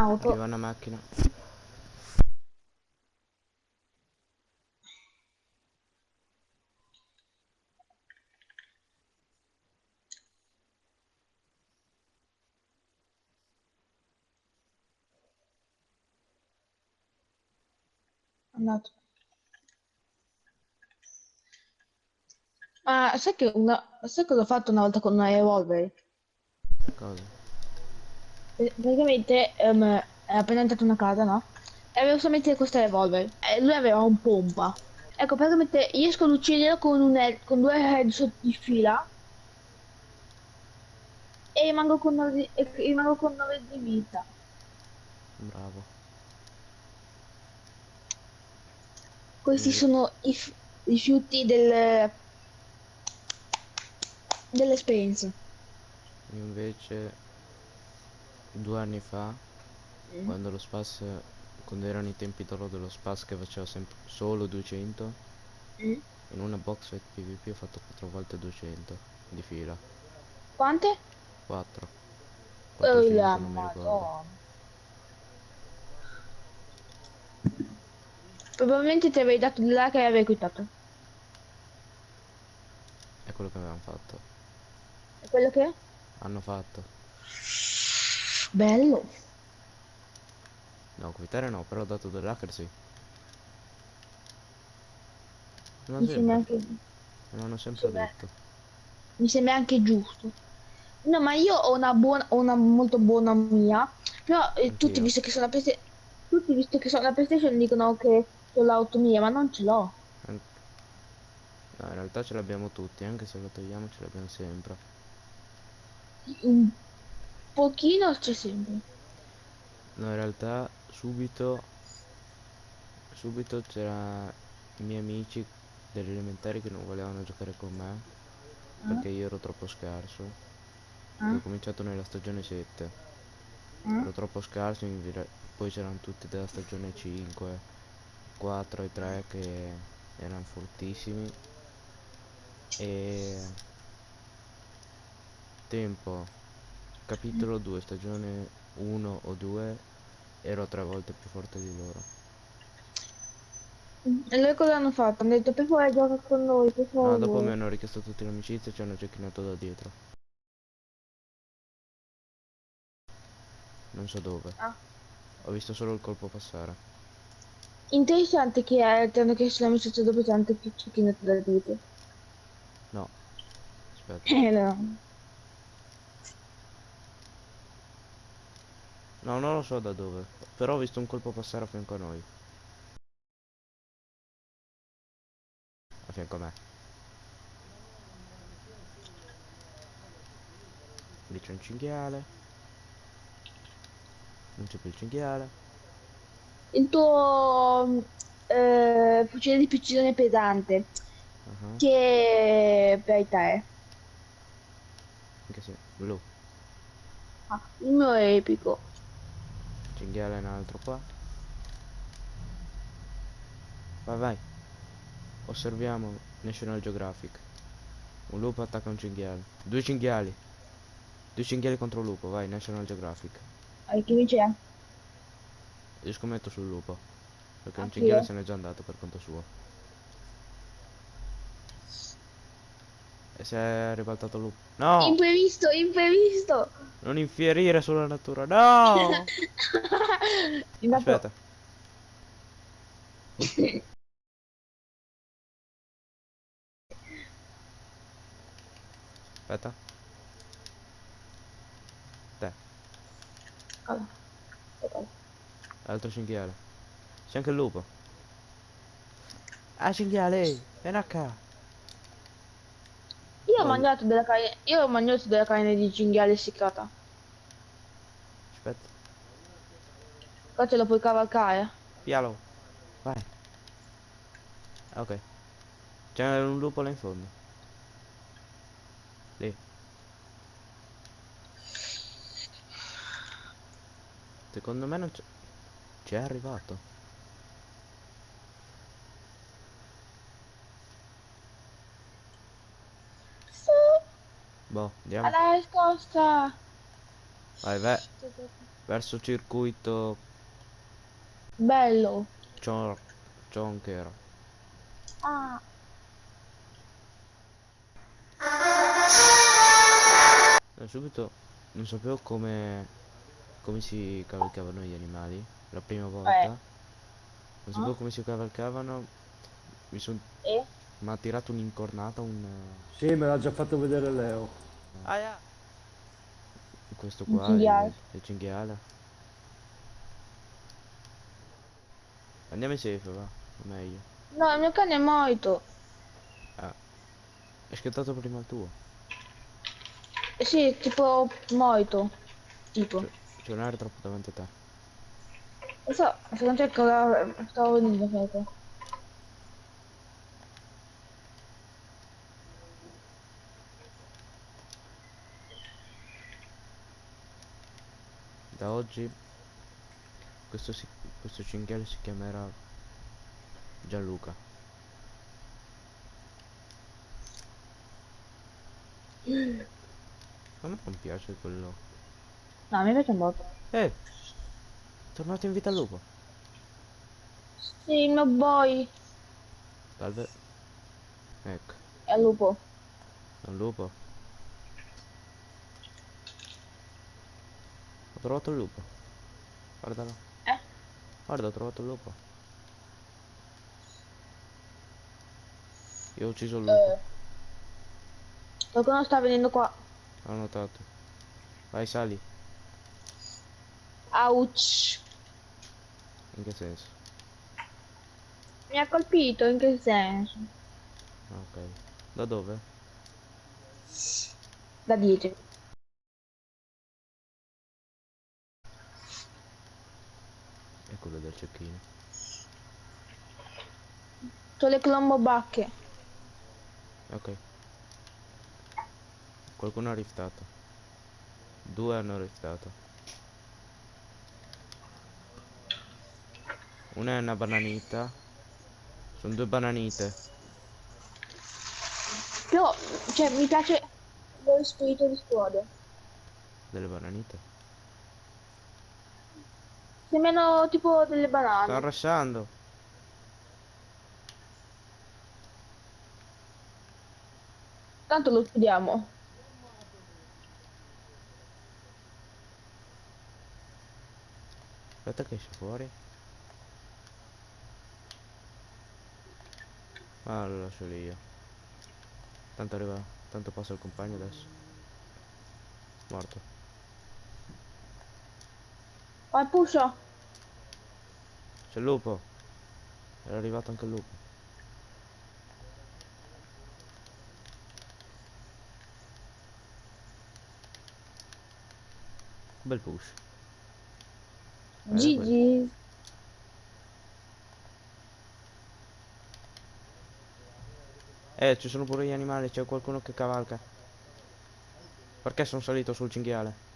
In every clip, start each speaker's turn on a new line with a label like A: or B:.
A: Auto.
B: Arriva una macchina.
A: Andato. Ma sai che una... sai cosa ho fatto una volta con una revolver?
B: Cosa?
A: Praticamente ehm, è appena entrato in una casa, no? E avevo solamente questa revolver. E lui aveva un pompa. Ecco, praticamente riesco ad ucciderlo con, un head- con due headshot di fila. E rimango con 9 di, e rimango con 9 di vita.
B: Bravo.
A: Questi
B: Mm.
A: sono i rifiuti del... dell'esperienza.
B: Io invece due anni fa, quando lo spas, quando erano i tempi d'oro dello spas che faceva sempre solo 200,
A: Mm.
B: in una box fight PvP ho fatto 4 volte 200 di fila.
A: Quante?
B: 4.
A: Oh
B: 4
A: la
B: non mi ricordo.
A: madonna. Probabilmente ti avrei dato di là che avrei quitato.
B: È quello che avevamo fatto.
A: È quello che?
B: Hanno fatto.
A: Bello.
B: No, quitare no, però ho dato dell'hacker sì. Ma
A: Mi sembra anche,
B: me l'hanno sempre
A: Sì,
B: detto.
A: mi sembra anche giusto. No, ma io ho una buona, ho una molto buona mia. Però eh, tutti, visto che sono la PlayStation, tutti, visto che sono la PlayStation, dicono che ho l'auto mia, ma non ce l'ho.
B: No, in realtà ce l'abbiamo tutti, anche se lo togliamo ce l'abbiamo sempre.
A: Un pochino c'è sempre.
B: No, in realtà subito, subito c'era i miei amici degli elementari che non volevano giocare con me perché io ero troppo scarso.
A: Ah,
B: Ho cominciato nella stagione 7,
A: ah.
B: ero troppo scarso, poi c'erano tutti della stagione 5, 4 e 3 che erano fortissimi. E tempo, capitolo 2, stagione 1 o 2, ero tre volte più forte di loro.
A: E loro cosa hanno fatto? Hanno detto per favore gioca con noi, per
B: No,
A: favore.
B: dopo mi hanno richiesto tutti l'amicizia e ci hanno gecchinato da dietro. Non so dove.
A: Ah.
B: Ho visto solo il colpo passare.
A: Interessante che eh, ti hanno chiesto l'amicizia dopo tanto più cecchino da dite.
B: No. Aspetta.
A: Eh no.
B: No, non lo so da dove. Però ho visto un colpo passare a fianco a noi. A fianco a me. Lì c'è un cinghiale. Non c'è più il cinghiale.
A: Il tuo eh, fucile di precisione pesante,
B: Ah,
A: che per te?
B: Anche se. Blu.
A: Ah, il mio è epico.
B: Cinghiale un altro qua. Vai vai. Osserviamo National Geographic. Un lupo attacca un cinghiale. Due cinghiali. Due cinghiali contro un lupo, vai, National Geographic.
A: Ah, chi vince?
B: Io scommetto sul lupo. Perché un
A: Anch'io.
B: cinghiale se n'è già andato per conto suo. Si è ribaltato il lupo. No!
A: Imprevisto, imprevisto!
B: Non infierire sulla natura. No! Aspetta. Aspetta. Te,
A: Allora, aspetta.
B: altro cinghiale. C'è anche il lupo. Ah, cinghiale! Vieni qua.
A: Io ho
B: Voglio-
A: mangiato della carne, io ho mangiato della carne di cinghiale essiccata.
B: Aspetta.
A: Qua ce lo puoi cavalcare.
B: Pialo. Vai. Ok. C'è un lupo là in fondo. Lì. Secondo me non c'è. C'è arrivato.
A: Sì,
B: Boh, andiamo.
A: alla riscossa.
B: Vai, ve- verso circuito
A: Bello.
B: Chon- Chonker.
A: Ah.
B: Eh, subito non sapevo come, come si cavalcavano gli animali la prima volta.
A: Eh.
B: Non sapevo
A: Ah.
B: come si cavalcavano. Mi son...
A: E?
B: Mi ha tirato un'incornata un...
C: Sì, me l'ha già fatto vedere Leo.
B: Questo
A: Un
B: qua,
A: cinghiale.
B: il, il cinghiale. Andiamo in safe, va. Meglio.
A: No, il mio cane è morto.
B: È scattato prima il tuo.
A: Eh Sì, tipo morto. Tipo.
B: C'è un aereo troppo davanti a te.
A: Non so, secondo te cosa stavo venendo
B: oggi questo, si- questo cinghiale si chiamerà Gianluca. A me non piace quello.
A: No, me piace molto.
B: Eh! Tornato in vita al lupo.
A: Sì, mio boy
B: Salve. Ecco,
A: è lupo.
B: è un lupo. Ho trovato il lupo. Guardalo.
A: Eh?
B: Guarda, ho trovato il lupo. Io ho ucciso il lupo.
A: Eh, qualcuno sta venendo qua.
B: Ho notato. Vai, sali.
A: Ouch.
B: In che senso?
A: Mi ha colpito, in che senso?
B: Ah, Ok. Da dove?
A: Da dietro.
B: È quello del cecchino.
A: C'ho le clombobacche.
B: Ok. Qualcuno ha riftato. Due hanno riftato. Una è una bananita. Sono due bananite.
A: Però, cioè, mi piace lo spirito di squadra.
B: Delle bananite.
A: Sembrano tipo delle banane.
B: rushando.
A: Tanto lo studiamo.
B: Aspetta che esce fuori. Ah, lo lascio lì io. Tanto arriva. Tanto passa il compagno adesso. Morto.
A: Vai, pusha.
B: C'è il lupo. Era arrivato anche il lupo. Bel push. Eh,
A: Gigi.
B: Eh, ci sono pure gli animali, c'è qualcuno che cavalca. Perché sono salito sul cinghiale?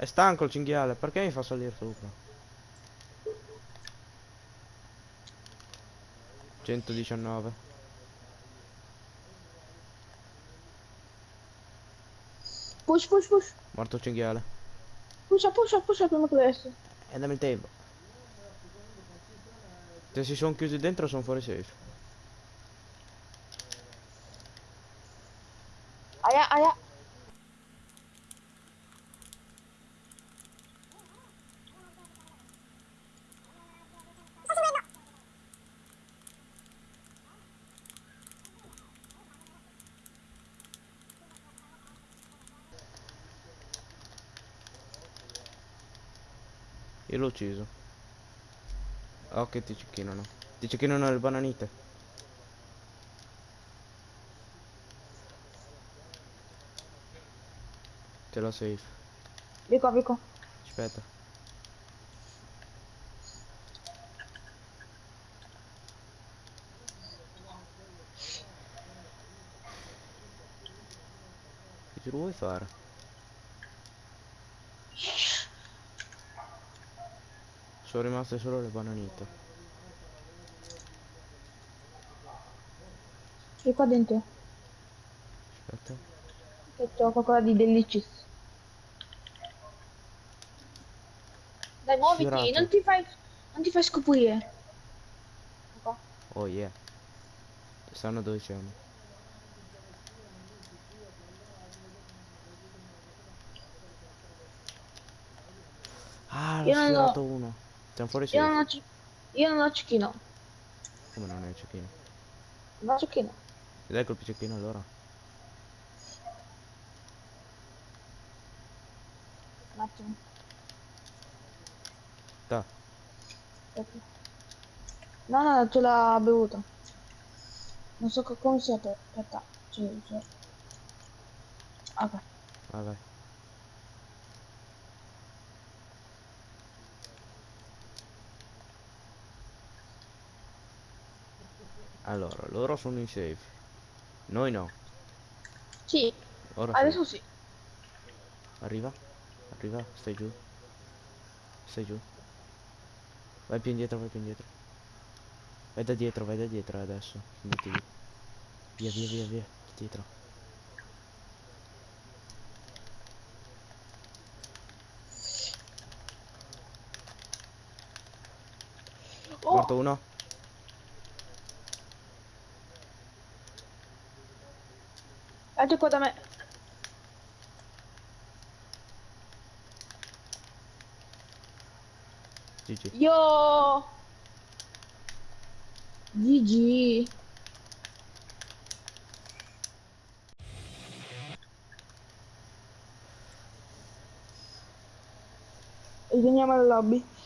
B: È stanco il cinghiale, perché mi fa salire sopra? 119.
A: Push, push, push.
B: Morto il cinghiale.
A: Pusha, pusha, pusha prima che adesso.
B: E dammi il tempo. Se si sono chiusi dentro sono fuori safe.
A: Aia, aia.
B: L'ho ucciso. Oh che ti cecchinano. Ti cecchinano le bananite. Ce l'ho safe.
A: Vico, vico.
B: Aspetta. Che giro vuoi fare? Sono rimaste solo le bananite.
A: E qua dentro.
B: Aspetta.
A: Che c'ho qualcosa di delicious. Dai, muoviti,
B: Sfiorato.
A: non ti fai. Non ti fai scoprire.
B: Oh yeah. Sanno dove siamo. Ah, l'ho
A: Io non ho-
B: sfiorato uno. Siamo fuori
A: Io non
B: safe.
A: ho. ci- Io non ho cecchino.
B: Come non è il cecchino?
A: Non ho cecchino.
B: E dai colpi cecchino allora.
A: Un attimo.
B: Da.
A: No, no, ce l'ha bevuto. Non so co- come si apre. Aspetta. C'è, c'è. Ok.
B: Vai Allora, loro sono in safe. Noi no.
A: Sì,
B: Ora sì.
A: adesso sì.
B: Arriva. Arriva, stai giù. Stai giù. Vai più indietro, vai più indietro. Vai da dietro, vai da dietro adesso. Metti lì. Via, via, via, via. Dietro.
A: Oh,
B: Morto uno.
A: Altro qua da me.
B: GG.
A: Io. GG. Ritorniamo al lobby.